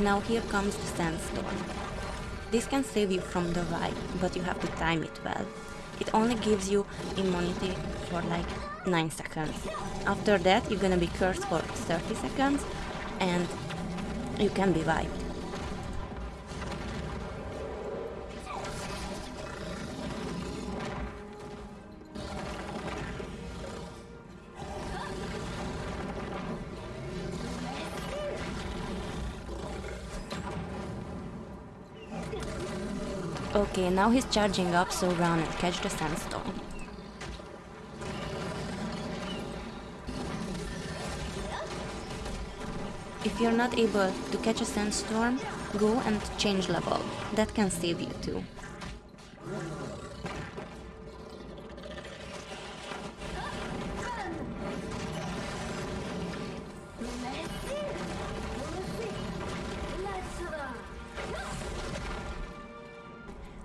Now here comes the sandstorm. This can save you from the vibe, but you have to time it well. It only gives you immunity for like 9 seconds. After that you're gonna be cursed for 30 seconds and you can be wiped. Okay, now he's charging up, so run and catch the sandstorm. If you're not able to catch a sandstorm, go and change level. That can save you too.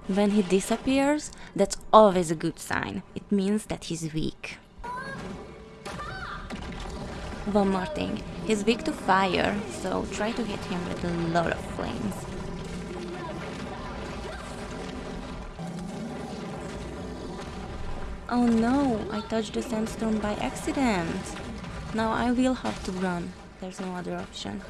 When he disappears, that's always a good sign. It means that he's weak. One more thing, he's weak to fire, so try to hit him with a lot of flames. Oh no, I touched the sandstorm by accident. Now I will have to run. There's no other option.